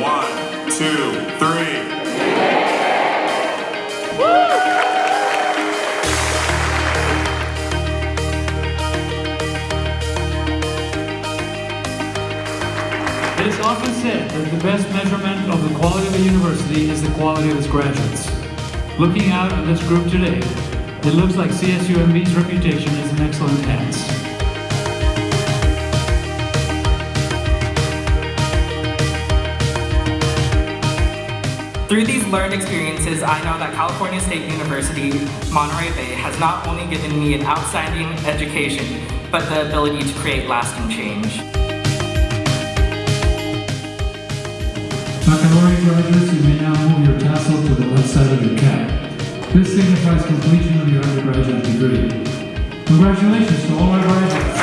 One, two, three. It is often said that the best measurement of the quality of a university is the quality of its graduates. Looking out at this group today, it looks like CSUMB's reputation is in excellent hands. Through these learned experiences, I know that California State University, Monterey Bay has not only given me an outstanding education, but the ability to create lasting change. Baccalaureate graduates, you may now move your tassel to the left side of your cap. This signifies completion of your undergraduate degree. Congratulations to all our graduates.